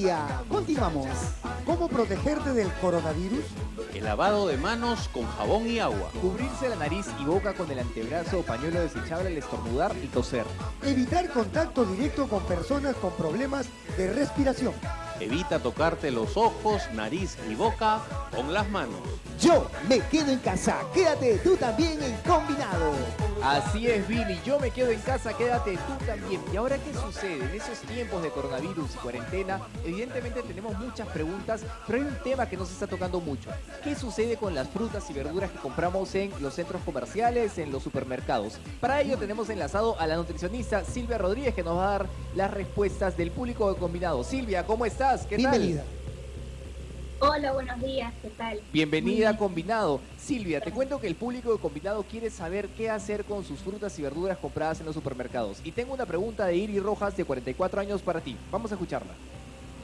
día. Continuamos. ¿Cómo protegerte del coronavirus? El lavado de manos con jabón y agua. Cubrirse la nariz y boca con el antebrazo o pañuelo desechable al estornudar y toser. Evitar contacto directo con personas con problemas de respiración. Evita tocarte los ojos, nariz y boca con las manos. Yo me quedo en casa. Quédate tú también en combinado. Así es, Billy. Yo me quedo en casa, quédate tú también. ¿Y ahora qué sucede? En esos tiempos de coronavirus y cuarentena, evidentemente tenemos muchas preguntas, pero hay un tema que nos está tocando mucho. ¿Qué sucede con las frutas y verduras que compramos en los centros comerciales, en los supermercados? Para ello tenemos enlazado a la nutricionista Silvia Rodríguez que nos va a dar las respuestas del público de combinado. Silvia, ¿cómo estás? ¿Qué Bienvenida. Hola, buenos días, ¿qué tal? Bienvenida a Combinado. Silvia, te cuento que el público de Combinado quiere saber qué hacer con sus frutas y verduras compradas en los supermercados. Y tengo una pregunta de Iri Rojas, de 44 años, para ti. Vamos a escucharla.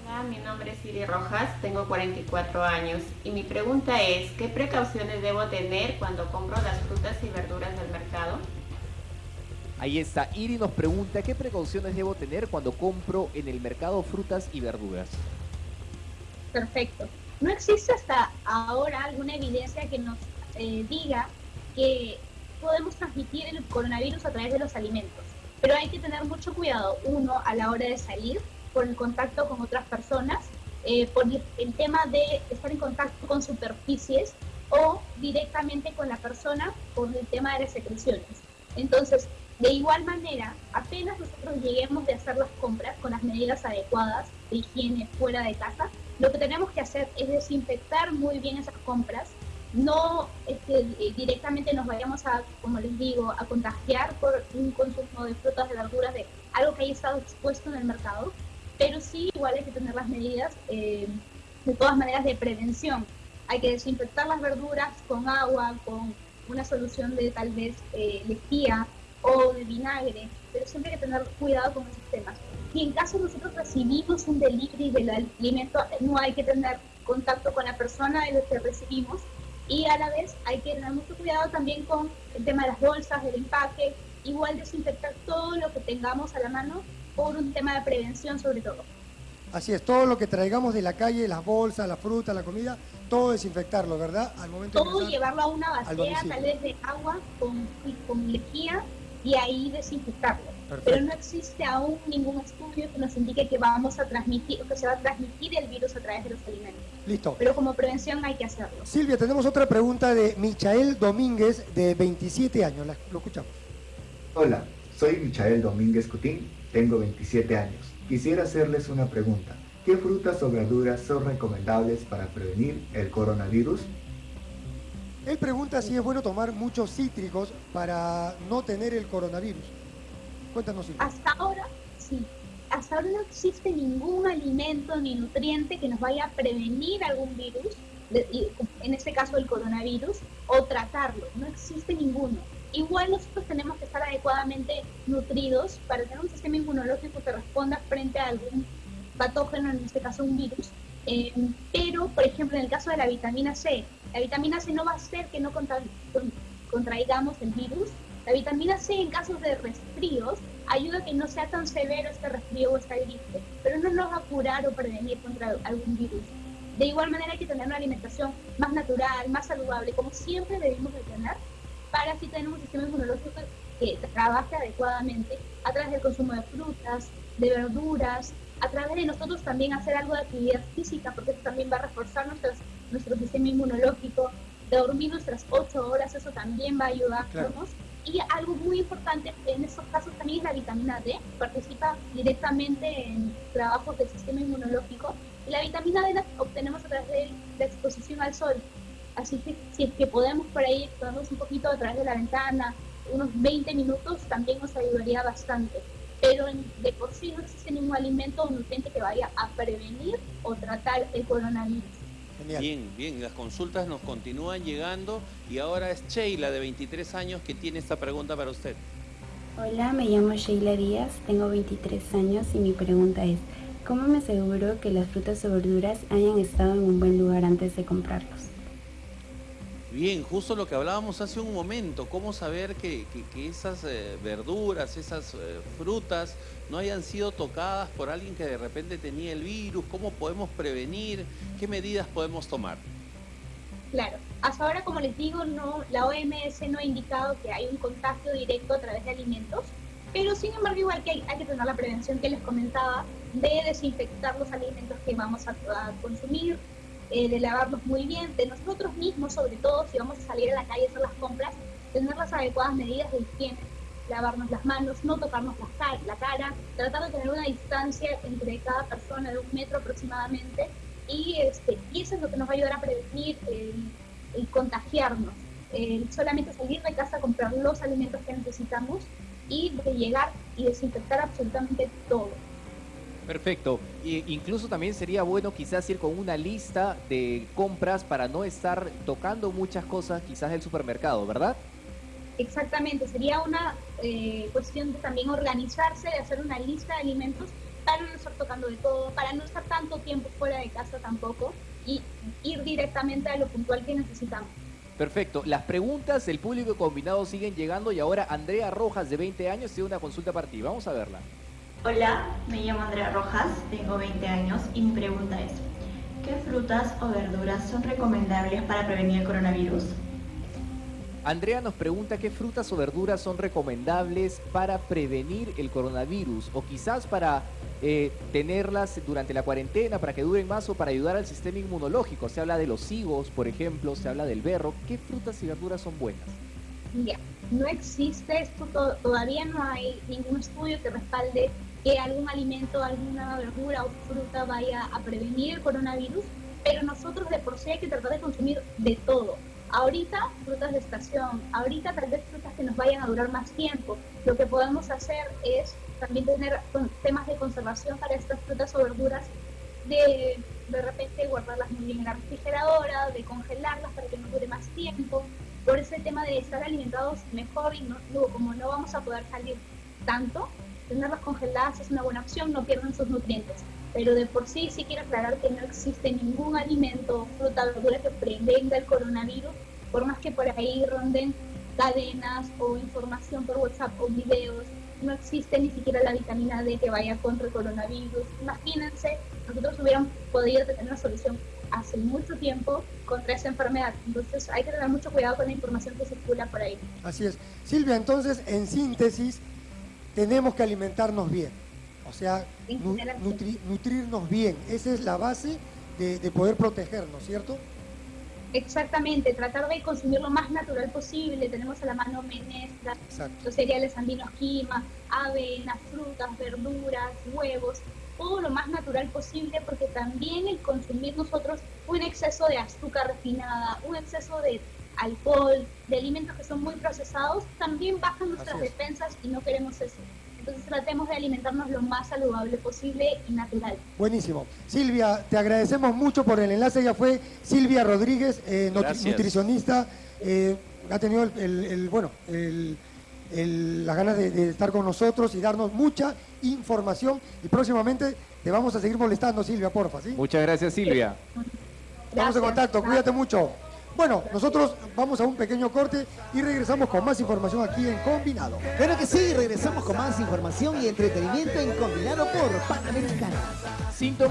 Hola, mi nombre es Iri Rojas, tengo 44 años. Y mi pregunta es, ¿qué precauciones debo tener cuando compro las frutas y verduras del mercado? Ahí está, Iri nos pregunta, ¿qué precauciones debo tener cuando compro en el mercado frutas y verduras? Perfecto no existe hasta ahora alguna evidencia que nos eh, diga que podemos transmitir el coronavirus a través de los alimentos. Pero hay que tener mucho cuidado, uno, a la hora de salir, por el contacto con otras personas, eh, por el tema de estar en contacto con superficies o directamente con la persona por el tema de las secreciones. Entonces, de igual manera, apenas nosotros lleguemos de hacer las compras con las medidas adecuadas de higiene fuera de casa, lo que tenemos que hacer es desinfectar muy bien esas compras, no este, eh, directamente nos vayamos a, como les digo, a contagiar por un consumo de frutas, de verduras, de algo que haya estado expuesto en el mercado, pero sí igual hay que tener las medidas eh, de todas maneras de prevención. Hay que desinfectar las verduras con agua, con una solución de tal vez eh, lejía o de vinagre, pero siempre hay que tener cuidado con esos temas. Y en caso nosotros recibimos un delivery del alimento, no hay que tener contacto con la persona de lo que recibimos y a la vez hay que tener mucho cuidado también con el tema de las bolsas, del empaque, igual desinfectar todo lo que tengamos a la mano por un tema de prevención sobre todo. Así es, todo lo que traigamos de la calle, las bolsas, la fruta, la comida, todo desinfectarlo, ¿verdad? Al momento todo llevarlo a una vacía, tal vez de agua con, con lejía y ahí desinfectarlo. Pero no existe aún ningún estudio que nos indique que vamos a transmitir, que se va a transmitir el virus a través de los alimentos. Listo. Pero como prevención hay que hacerlo. Silvia, tenemos otra pregunta de Michael Domínguez, de 27 años. lo escuchamos. Hola, soy Michael Domínguez Cutín, tengo 27 años. Quisiera hacerles una pregunta. ¿Qué frutas o verduras son recomendables para prevenir el coronavirus? Él pregunta si es bueno tomar muchos cítricos para no tener el coronavirus. Cuéntanos. Hasta ahora, sí. Hasta ahora no existe ningún alimento ni nutriente que nos vaya a prevenir algún virus, en este caso el coronavirus, o tratarlo. No existe ninguno. Igual nosotros tenemos que estar adecuadamente nutridos para tener un sistema inmunológico que responda frente a algún patógeno, en este caso un virus. Eh, pero, por ejemplo, en el caso de la vitamina C, la vitamina C no va a hacer que no contraigamos el virus, la vitamina C en casos de resfríos ayuda a que no sea tan severo este resfrío o esta gripe, pero no nos va a curar o prevenir contra algún virus. De igual manera hay que tener una alimentación más natural, más saludable, como siempre debemos de tener, para así tener un sistema inmunológico que trabaje adecuadamente a través del consumo de frutas, de verduras, a través de nosotros también hacer algo de actividad física, porque eso también va a reforzar nuestro sistema inmunológico, dormir nuestras ocho horas, eso también va a ayudarnos. Y algo muy importante en estos casos también es la vitamina D, participa directamente en trabajos del sistema inmunológico. Y la vitamina D la obtenemos a través de la exposición al sol. Así que si es que podemos por ahí exponernos un poquito a través de la ventana, unos 20 minutos, también nos ayudaría bastante. Pero de por sí no existe ningún alimento o nutriente que vaya a prevenir o tratar el coronavirus. Bien, bien, las consultas nos continúan llegando y ahora es Sheila de 23 años que tiene esta pregunta para usted. Hola, me llamo Sheila Díaz, tengo 23 años y mi pregunta es, ¿cómo me aseguro que las frutas o verduras hayan estado en un buen lugar antes de comprarlos? Bien, justo lo que hablábamos hace un momento, cómo saber que, que- esas eh, verduras, esas eh, frutas no hayan sido tocadas por alguien que de repente tenía el virus, cómo podemos prevenir, qué medidas podemos tomar. Claro, hasta ahora, como les digo, no, la OMS no ha indicado que hay un contagio directo a través de alimentos, pero sin embargo igual que hay, que tener la prevención que les comentaba de desinfectar los alimentos que vamos a consumir, eh, de lavarlos muy bien, de nosotros mismos sobre todo, si vamos a salir a la calle a hacer las compras, tener las adecuadas medidas de higiene, lavarnos las manos, no tocarnos la, ca- la cara, tratar de tener una distancia entre cada persona de un metro aproximadamente y, este, eso es lo que nos va a ayudar a prevenir el, contagiarnos. El solamente salir de casa, comprar los alimentos que necesitamos y de llegar y desinfectar absolutamente todo. Perfecto. Y incluso también sería bueno quizás ir con una lista de compras para no estar tocando muchas cosas quizás del supermercado, ¿verdad? Exactamente, sería una eh, cuestión de también organizarse, de hacer una lista de alimentos para no estar tocando de todo, para no estar tanto tiempo fuera de casa tampoco y ir directamente a lo puntual que necesitamos. Perfecto. Las preguntas del público combinado siguen llegando y ahora Andrea Rojas, de 20 años, tiene una consulta para ti. Vamos a verla. Hola, me llamo Andrea Rojas, tengo 20 años y mi pregunta es, ¿qué frutas o verduras son recomendables para prevenir el coronavirus? Andrea nos pregunta qué frutas o verduras son recomendables para prevenir el coronavirus o quizás para eh, tenerlas durante la cuarentena para que duren más o para ayudar al sistema inmunológico. Se habla de los higos, por ejemplo, se habla del berro. ¿Qué frutas y verduras son buenas? Ya, no existe esto, to- todavía no hay ningún estudio que respalde que algún alimento, alguna verdura o fruta vaya a prevenir el coronavirus, pero nosotros de por sí hay que tratar de consumir de todo. Ahorita frutas de estación, ahorita tal vez frutas que nos vayan a durar más tiempo. Lo que podemos hacer es también tener temas de conservación para estas frutas o verduras, de de repente guardarlas muy bien en la refrigeradora, de congelarlas para que nos dure más tiempo. Por ese tema de estar alimentados mejor y no, como no vamos a poder salir tanto, tenerlas congeladas es una buena opción, no pierden sus nutrientes. Pero de por sí sí quiero aclarar que no existe ningún alimento, fruta, verdura que prevenga el coronavirus, por más que por ahí ronden cadenas o información por WhatsApp o videos, no existe ni siquiera la vitamina D que vaya contra el coronavirus. Imagínense, nosotros hubiéramos podido tener una solución hace mucho tiempo contra esa enfermedad. Entonces hay que tener mucho cuidado con la información que circula por ahí. Así es. Silvia, entonces, en síntesis, tenemos que alimentarnos bien. O sea, nu- nutri- nutrirnos bien. Esa es la base de, de poder protegernos, ¿cierto? Exactamente, tratar de consumir lo más natural posible. Tenemos a la mano menestras, Exacto. los cereales andinos quima, avena, frutas, verduras, huevos, todo lo más natural posible porque también el consumir nosotros un exceso de azúcar refinada, un exceso de alcohol, de alimentos que son muy procesados, también bajan nuestras defensas y no queremos eso. Entonces tratemos de alimentarnos lo más saludable posible y natural. Buenísimo. Silvia, te agradecemos mucho por el enlace. Ella fue Silvia Rodríguez, eh, nutri- Gracias. nutricionista. eh, ha tenido el, el- el- bueno, el- el- las ganas de, de estar con nosotros y darnos mucha información. Y próximamente te vamos a seguir molestando, Silvia, porfa, ¿sí? Muchas gracias, Silvia. Estamos en Gracias. contacto, cuídate mucho. Bueno, nosotros vamos a un pequeño corte y regresamos con más información aquí en Combinado. Claro que sí, regresamos con más información y entretenimiento en Combinado por Panamericana. Síntomas